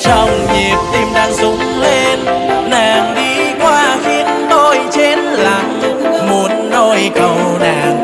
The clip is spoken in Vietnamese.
trong nhịp tim đang rung lên. Nàng đi qua khiến tôi chết lặng. Muốn nôi cầu nàng